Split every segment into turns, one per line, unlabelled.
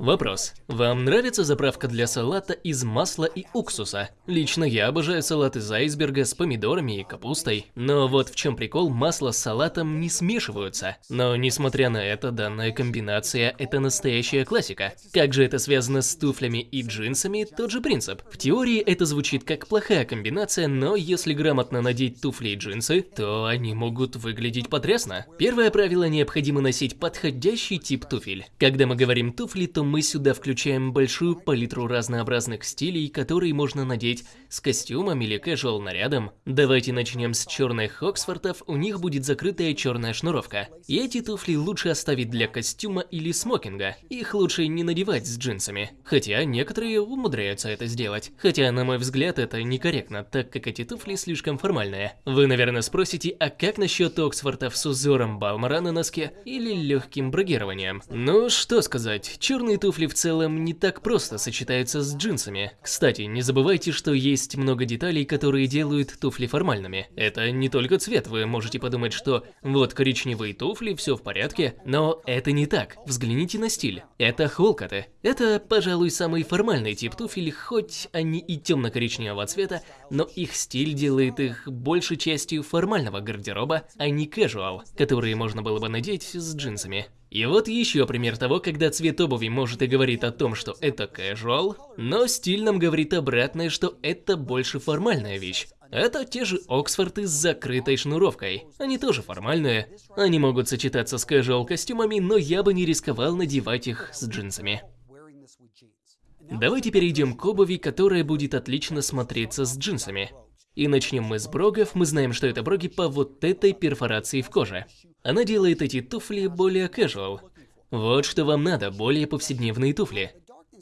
Вопрос. Вам нравится заправка для салата из масла и уксуса? Лично я обожаю салат из айсберга с помидорами и капустой. Но вот в чем прикол, масло с салатом не смешиваются. Но несмотря на это, данная комбинация – это настоящая классика. Как же это связано с туфлями и джинсами, тот же принцип. В теории это звучит как плохая комбинация, но если грамотно надеть туфли и джинсы, то они могут выглядеть потрясно. Первое правило – необходимо носить подходящий тип туфель. Когда мы говорим туфли, то мы сюда включаем большую палитру разнообразных стилей, которые можно надеть с костюмом или casual нарядом. Давайте начнем с черных Оксфордов, у них будет закрытая черная шнуровка. И эти туфли лучше оставить для костюма или смокинга, их лучше не надевать с джинсами. Хотя некоторые умудряются это сделать. Хотя, на мой взгляд, это некорректно, так как эти туфли слишком формальные. Вы, наверное, спросите, а как насчет Оксфордов с узором Балмара на носке или легким брагированием? Ну, что сказать, черные туфли в целом не так просто сочетаются с джинсами. Кстати, не забывайте, что есть много деталей, которые делают туфли формальными. Это не только цвет, вы можете подумать, что вот коричневые туфли, все в порядке, но это не так. Взгляните на стиль. Это холкаты. Это, пожалуй, самый формальный тип туфель, хоть они и темно-коричневого цвета, но их стиль делает их большей частью формального гардероба, а не casual, которые можно было бы надеть с джинсами. И вот еще пример того, когда цвет обуви может и говорит о том, что это casual, но стиль нам говорит обратное, что это больше формальная вещь. Это те же Оксфорды с закрытой шнуровкой. Они тоже формальные. Они могут сочетаться с casual костюмами, но я бы не рисковал надевать их с джинсами. Давайте перейдем к обуви, которая будет отлично смотреться с джинсами. И начнем мы с брогов, мы знаем, что это броги по вот этой перфорации в коже. Она делает эти туфли более casual. Вот что вам надо, более повседневные туфли.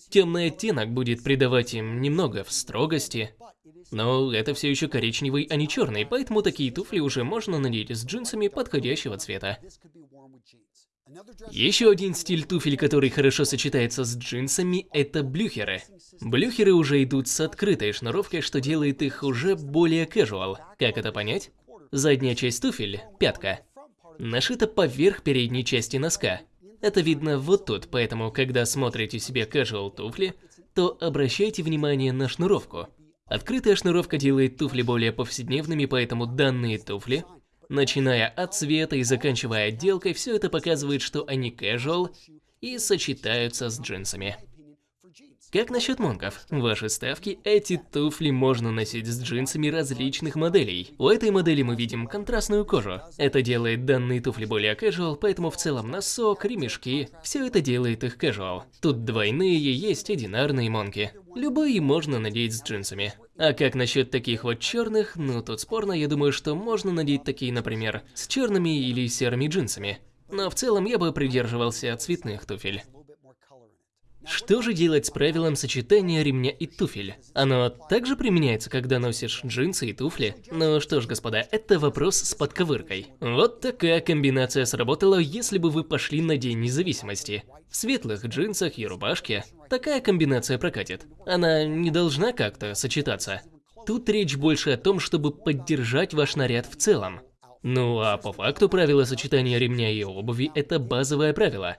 Темный оттенок будет придавать им немного в строгости, но это все еще коричневый, а не черный, поэтому такие туфли уже можно надеть с джинсами подходящего цвета. Еще один стиль туфель, который хорошо сочетается с джинсами, это блюхеры. Блюхеры уже идут с открытой шнуровкой, что делает их уже более casual. Как это понять? Задняя часть туфель, пятка, нашита поверх передней части носка. Это видно вот тут, поэтому когда смотрите себе casual туфли, то обращайте внимание на шнуровку. Открытая шнуровка делает туфли более повседневными, поэтому данные туфли Начиная от цвета и заканчивая отделкой, все это показывает, что они casual и сочетаются с джинсами. Как насчет монков? Ваши ставки, эти туфли можно носить с джинсами различных моделей. У этой модели мы видим контрастную кожу. Это делает данные туфли более casual, поэтому в целом носок, ремешки, все это делает их casual. Тут двойные, есть одинарные монки. Любые можно надеть с джинсами. А как насчет таких вот черных, ну тут спорно, я думаю, что можно надеть такие, например, с черными или серыми джинсами. Но в целом я бы придерживался цветных туфель. Что же делать с правилом сочетания ремня и туфель? Оно также применяется, когда носишь джинсы и туфли? Ну что ж, господа, это вопрос с подковыркой. Вот такая комбинация сработала, если бы вы пошли на День независимости. В светлых джинсах и рубашке такая комбинация прокатит. Она не должна как-то сочетаться. Тут речь больше о том, чтобы поддержать ваш наряд в целом. Ну а по факту правило сочетания ремня и обуви – это базовое правило.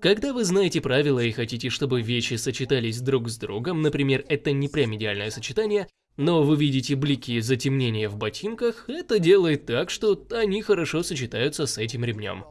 Когда вы знаете правила и хотите, чтобы вещи сочетались друг с другом, например, это не прям идеальное сочетание, но вы видите блики затемнения в ботинках, это делает так, что они хорошо сочетаются с этим ремнем.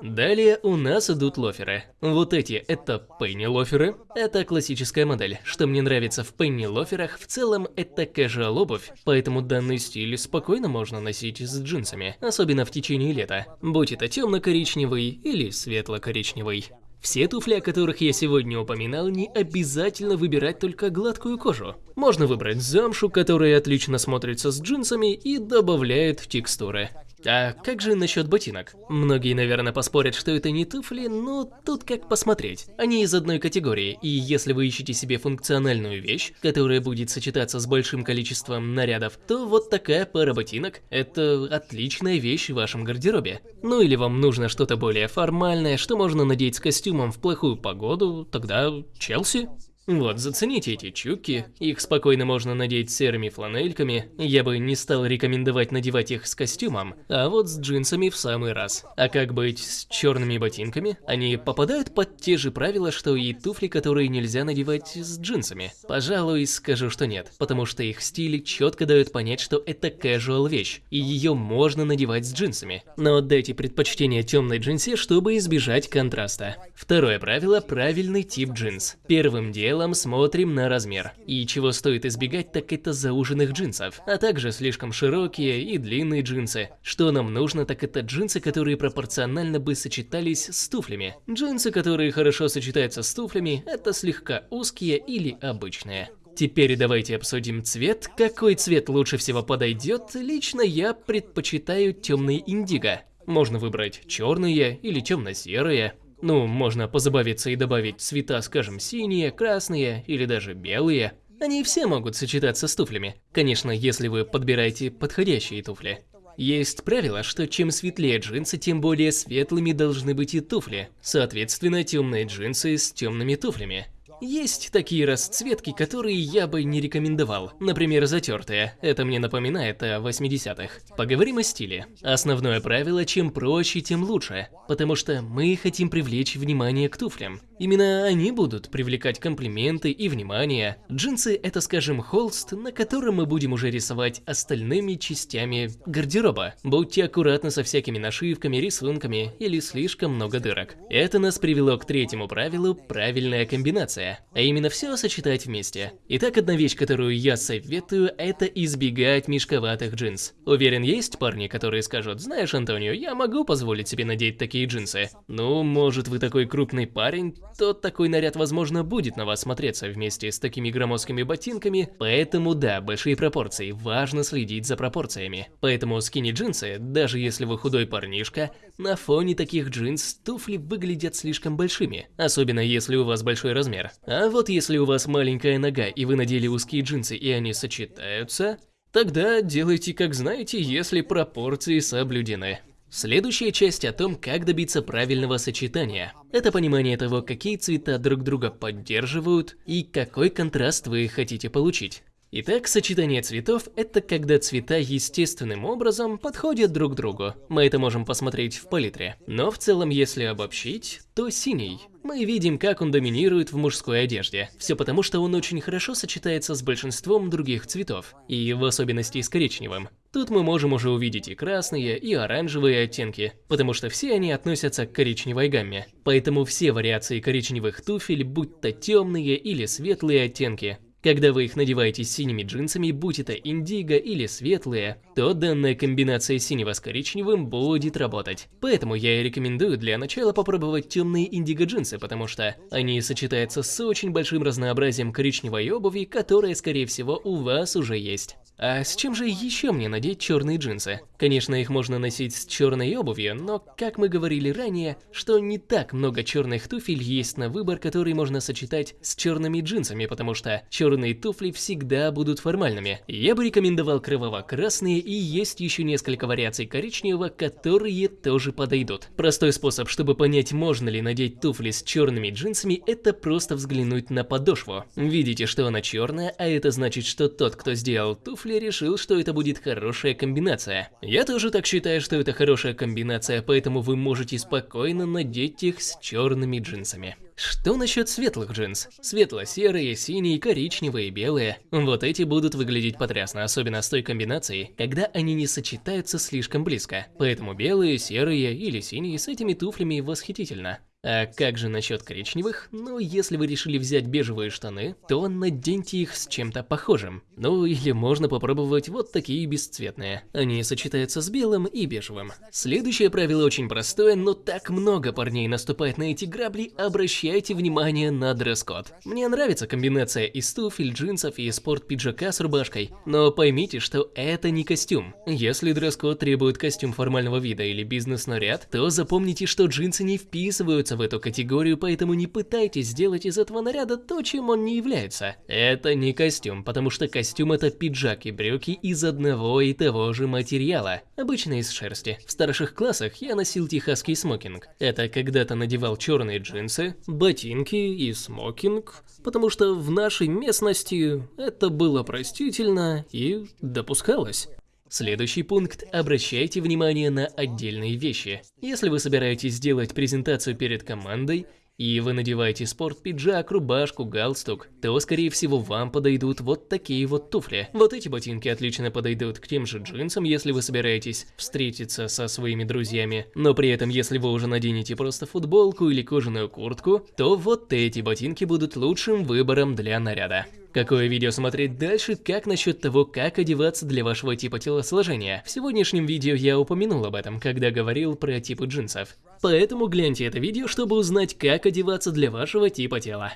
Далее у нас идут лоферы. Вот эти это пенни лоферы. Это классическая модель. Что мне нравится в пенни лоферах, в целом это casual обувь, поэтому данный стиль спокойно можно носить с джинсами, особенно в течение лета, будь это темно-коричневый или светло-коричневый. Все туфли, о которых я сегодня упоминал, не обязательно выбирать только гладкую кожу. Можно выбрать замшу, которая отлично смотрится с джинсами и добавляет текстуры. А как же насчет ботинок? Многие, наверное, поспорят, что это не туфли, но тут как посмотреть. Они из одной категории, и если вы ищете себе функциональную вещь, которая будет сочетаться с большим количеством нарядов, то вот такая пара ботинок – это отличная вещь в вашем гардеробе. Ну или вам нужно что-то более формальное, что можно надеть с костюмом в плохую погоду, тогда Челси. Вот, зацените эти чуки, их спокойно можно надеть серыми фланельками, я бы не стал рекомендовать надевать их с костюмом, а вот с джинсами в самый раз. А как быть с черными ботинками? Они попадают под те же правила, что и туфли, которые нельзя надевать с джинсами? Пожалуй, скажу, что нет, потому что их стиль четко дает понять, что это casual вещь, и ее можно надевать с джинсами. Но отдайте предпочтение темной джинсе, чтобы избежать контраста. Второе правило – правильный тип джинс. Первым делом делом смотрим на размер. И чего стоит избегать, так это зауженных джинсов, а также слишком широкие и длинные джинсы. Что нам нужно, так это джинсы, которые пропорционально бы сочетались с туфлями. Джинсы, которые хорошо сочетаются с туфлями, это слегка узкие или обычные. Теперь давайте обсудим цвет. Какой цвет лучше всего подойдет? Лично я предпочитаю темный индиго. Можно выбрать черные или темно-серые. Ну, можно позабавиться и добавить цвета, скажем, синие, красные или даже белые. Они все могут сочетаться с туфлями. Конечно, если вы подбираете подходящие туфли. Есть правило, что чем светлее джинсы, тем более светлыми должны быть и туфли. Соответственно, темные джинсы с темными туфлями. Есть такие расцветки, которые я бы не рекомендовал. Например, затертые. Это мне напоминает о 80-х. Поговорим о стиле. Основное правило, чем проще, тем лучше. Потому что мы хотим привлечь внимание к туфлям. Именно они будут привлекать комплименты и внимание. Джинсы это, скажем, холст, на котором мы будем уже рисовать остальными частями гардероба. Будьте аккуратны со всякими нашивками, рисунками или слишком много дырок. Это нас привело к третьему правилу – правильная комбинация а именно все сочетать вместе. Итак, одна вещь, которую я советую, это избегать мешковатых джинс. Уверен, есть парни, которые скажут, знаешь, Антонио, я могу позволить себе надеть такие джинсы. Ну, может вы такой крупный парень, то такой наряд, возможно, будет на вас смотреться вместе с такими громоздкими ботинками, поэтому да, большие пропорции, важно следить за пропорциями. Поэтому скини-джинсы, даже если вы худой парнишка, на фоне таких джинс туфли выглядят слишком большими, особенно если у вас большой размер. А вот если у вас маленькая нога и вы надели узкие джинсы и они сочетаются, тогда делайте как знаете, если пропорции соблюдены. Следующая часть о том, как добиться правильного сочетания. Это понимание того, какие цвета друг друга поддерживают и какой контраст вы хотите получить. Итак, сочетание цветов – это когда цвета естественным образом подходят друг другу. Мы это можем посмотреть в палитре. Но в целом, если обобщить, то синий. Мы видим, как он доминирует в мужской одежде. Все потому, что он очень хорошо сочетается с большинством других цветов, и в особенности с коричневым. Тут мы можем уже увидеть и красные, и оранжевые оттенки, потому что все они относятся к коричневой гамме. Поэтому все вариации коричневых туфель, будь то темные или светлые оттенки, когда вы их надеваете с синими джинсами, будь это индиго или светлые, то данная комбинация синего с коричневым будет работать. Поэтому я и рекомендую для начала попробовать темные индиго джинсы, потому что они сочетаются с очень большим разнообразием коричневой обуви, которая, скорее всего, у вас уже есть. А с чем же еще мне надеть черные джинсы? Конечно, их можно носить с черной обувью, но, как мы говорили ранее, что не так много черных туфель есть на выбор, который можно сочетать с черными джинсами, потому что черные туфли всегда будут формальными. Я бы рекомендовал кроваво-красные и есть еще несколько вариаций коричневого, которые тоже подойдут. Простой способ, чтобы понять, можно ли надеть туфли с черными джинсами, это просто взглянуть на подошву. Видите, что она черная, а это значит, что тот, кто сделал туфли, Ли решил, что это будет хорошая комбинация. Я тоже так считаю, что это хорошая комбинация, поэтому вы можете спокойно надеть их с черными джинсами. Что насчет светлых джинс? Светло-серые, синие, коричневые, белые. Вот эти будут выглядеть потрясно, особенно с той комбинацией, когда они не сочетаются слишком близко. Поэтому белые, серые или синие с этими туфлями восхитительно. А как же насчет коричневых? Ну, если вы решили взять бежевые штаны, то наденьте их с чем-то похожим. Ну, или можно попробовать вот такие бесцветные. Они сочетаются с белым и бежевым. Следующее правило очень простое, но так много парней наступает на эти грабли, обращайте внимание на дресс-код. Мне нравится комбинация из туфель, джинсов и спорт-пиджака с рубашкой, но поймите, что это не костюм. Если дресс-код требует костюм формального вида или бизнес-наряд, то запомните, что джинсы не вписываются относится в эту категорию, поэтому не пытайтесь сделать из этого наряда то, чем он не является. Это не костюм, потому что костюм это пиджак и брюки из одного и того же материала, обычно из шерсти. В старших классах я носил техасский смокинг. Это когда-то надевал черные джинсы, ботинки и смокинг, потому что в нашей местности это было простительно и допускалось. Следующий пункт – обращайте внимание на отдельные вещи. Если вы собираетесь сделать презентацию перед командой, и вы надеваете спорт-пиджак, рубашку, галстук, то, скорее всего, вам подойдут вот такие вот туфли. Вот эти ботинки отлично подойдут к тем же джинсам, если вы собираетесь встретиться со своими друзьями. Но при этом, если вы уже наденете просто футболку или кожаную куртку, то вот эти ботинки будут лучшим выбором для наряда. Какое видео смотреть дальше, как насчет того, как одеваться для вашего типа телосложения? В сегодняшнем видео я упомянул об этом, когда говорил про типы джинсов. Поэтому гляньте это видео, чтобы узнать, как одеваться для вашего типа тела.